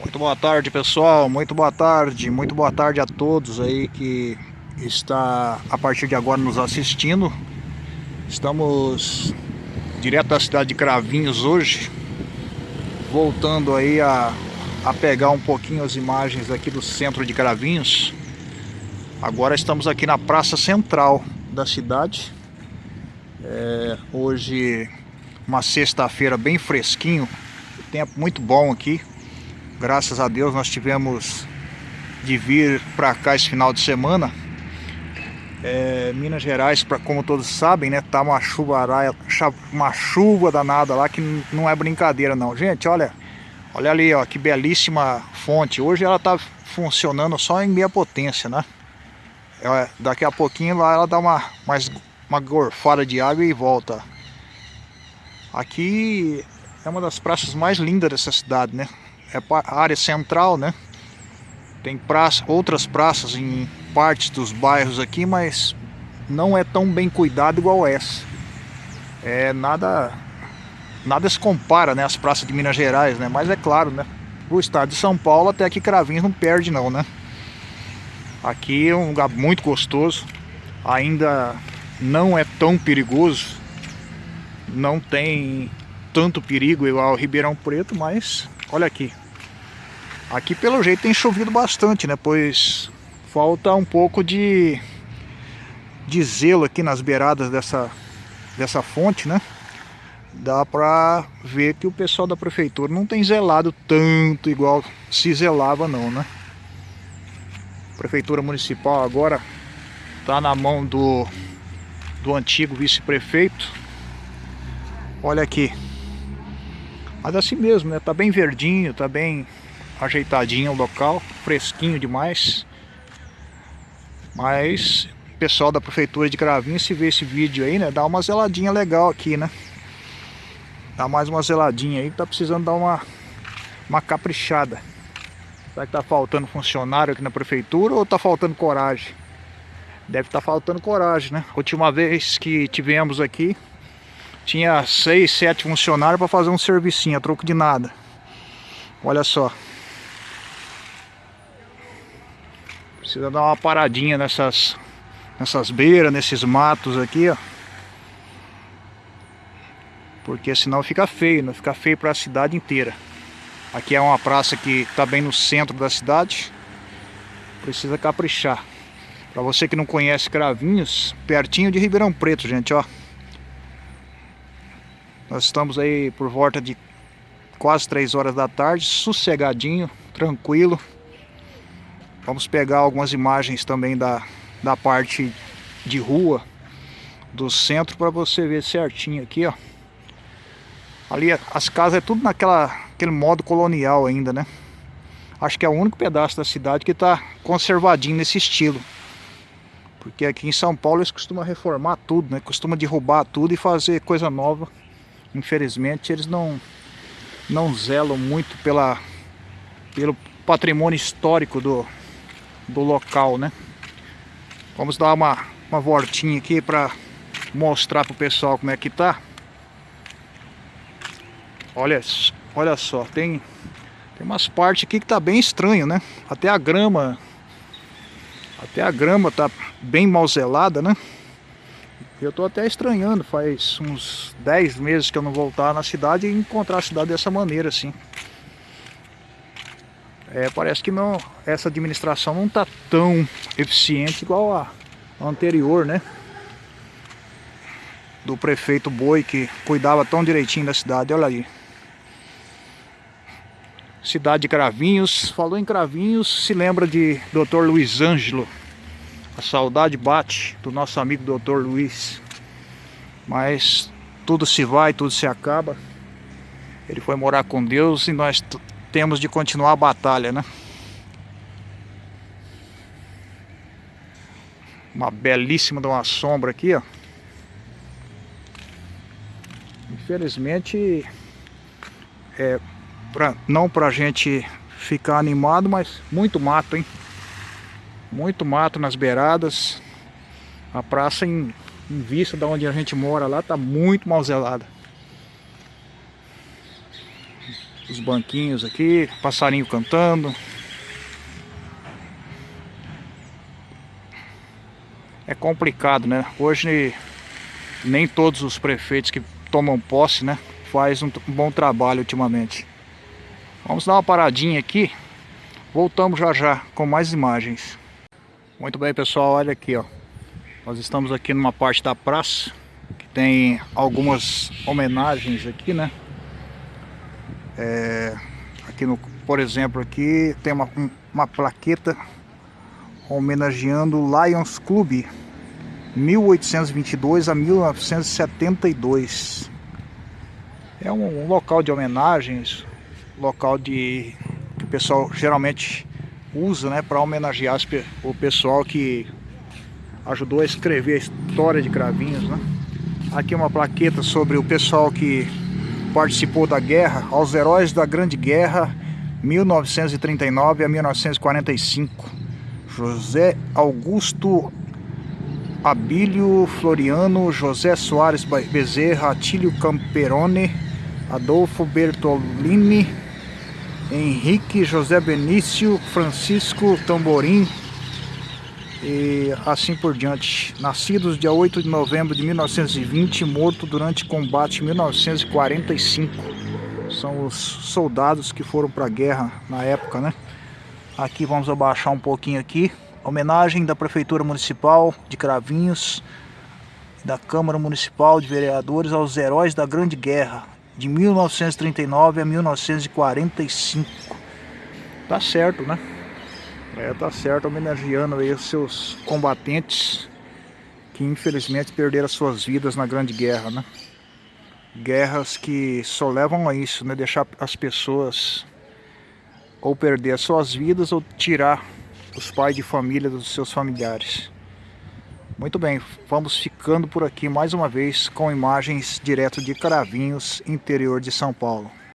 Muito boa tarde pessoal, muito boa tarde, muito boa tarde a todos aí que está a partir de agora nos assistindo. Estamos direto da cidade de Cravinhos hoje, voltando aí a, a pegar um pouquinho as imagens aqui do centro de Cravinhos. Agora estamos aqui na praça central da cidade. É, hoje uma sexta-feira bem fresquinho, tempo muito bom aqui. Graças a Deus nós tivemos de vir para cá esse final de semana. É, Minas Gerais, pra, como todos sabem, né, tá uma chuva, uma chuva danada lá que não é brincadeira não. Gente, olha, olha ali, ó, que belíssima fonte. Hoje ela tá funcionando só em meia potência, né? É, daqui a pouquinho lá ela dá uma mais uma gorfada de água e volta. Aqui é uma das praças mais lindas dessa cidade, né? É a área central, né? Tem praça, outras praças em partes dos bairros aqui, mas não é tão bem cuidado igual essa. É nada nada se compara, né, as praças de Minas Gerais, né? Mas é claro, né? O estado de São Paulo até aqui Cravinhos não perde não, né? Aqui é um lugar muito gostoso. Ainda não é tão perigoso não tem tanto perigo igual Ribeirão Preto, mas olha aqui. Aqui pelo jeito tem chovido bastante, né? Pois falta um pouco de, de zelo aqui nas beiradas dessa, dessa fonte, né? Dá pra ver que o pessoal da prefeitura não tem zelado tanto igual se zelava não, né? A prefeitura municipal agora tá na mão do, do antigo vice-prefeito Olha aqui. Mas assim mesmo, né? Tá bem verdinho, tá bem ajeitadinho o local, fresquinho demais. Mas pessoal da prefeitura de Cravinho, se vê esse vídeo aí, né? Dá uma zeladinha legal aqui, né? Dá mais uma zeladinha aí, tá precisando dar uma, uma caprichada. Será que tá faltando funcionário aqui na prefeitura ou tá faltando coragem? Deve estar tá faltando coragem, né? última vez que tivemos aqui, tinha seis, sete funcionários para fazer um servicinho a troco de nada. Olha só. Precisa dar uma paradinha nessas, nessas beiras, nesses matos aqui, ó. Porque senão fica feio, não fica feio para a cidade inteira. Aqui é uma praça que está bem no centro da cidade. Precisa caprichar. Para você que não conhece Cravinhos, pertinho de Ribeirão Preto, gente, ó. Nós estamos aí por volta de quase 3 horas da tarde, sossegadinho, tranquilo. Vamos pegar algumas imagens também da, da parte de rua do centro para você ver certinho aqui, ó. Ali as casas é tudo naquela aquele modo colonial ainda, né? Acho que é o único pedaço da cidade que está conservadinho nesse estilo. Porque aqui em São Paulo eles costumam reformar tudo, né? Costuma derrubar tudo e fazer coisa nova infelizmente eles não não zelam muito pela pelo patrimônio histórico do, do local, né? Vamos dar uma, uma voltinha aqui para mostrar pro pessoal como é que tá. Olha, olha só, tem tem umas partes aqui que tá bem estranho, né? Até a grama até a grama tá bem mal zelada, né? Eu tô até estranhando, faz uns 10 meses que eu não voltar na cidade e encontrar a cidade dessa maneira assim. É, parece que não, essa administração não tá tão eficiente igual a, a anterior, né? Do prefeito Boi que cuidava tão direitinho da cidade, olha aí. Cidade de Cravinhos, falou em Cravinhos, se lembra de Dr. Luiz Ângelo a saudade bate do nosso amigo doutor Luiz. Mas tudo se vai, tudo se acaba. Ele foi morar com Deus e nós temos de continuar a batalha, né? Uma belíssima de uma sombra aqui, ó. Infelizmente, é pra, não pra gente ficar animado, mas muito mato, hein? Muito mato nas beiradas. A praça em, em vista de onde a gente mora lá tá muito mal zelada. Os banquinhos aqui, passarinho cantando. É complicado, né? Hoje nem todos os prefeitos que tomam posse, né? Faz um bom trabalho ultimamente. Vamos dar uma paradinha aqui. Voltamos já já com mais imagens. Muito bem, pessoal, olha aqui, ó. Nós estamos aqui numa parte da praça que tem algumas homenagens aqui, né? É, aqui no, por exemplo, aqui tem uma, uma plaqueta homenageando o Lions Club 1822 a 1972. É um, um local de homenagens, local de que o pessoal geralmente usa, né, para homenagear o pessoal que ajudou a escrever a história de Cravinhos, né? Aqui uma plaqueta sobre o pessoal que participou da guerra, aos heróis da Grande Guerra 1939 a 1945. José Augusto Abílio Floriano, José Soares Bezerra, Atílio Camperone, Adolfo Bertolini, Henrique José Benício, Francisco Tamborim e assim por diante. Nascidos dia 8 de novembro de 1920, morto durante combate em 1945. São os soldados que foram para a guerra na época, né? Aqui vamos abaixar um pouquinho aqui homenagem da Prefeitura Municipal de Cravinhos, da Câmara Municipal de Vereadores aos heróis da Grande Guerra, de 1939 a 1945. Tá certo, né? É, tá certo, homenageando aí os seus combatentes que infelizmente perderam suas vidas na Grande Guerra, né? Guerras que só levam a isso, né? Deixar as pessoas ou perder as suas vidas ou tirar os pais de família dos seus familiares. Muito bem, vamos ficando por aqui mais uma vez com imagens direto de Caravinhos, interior de São Paulo.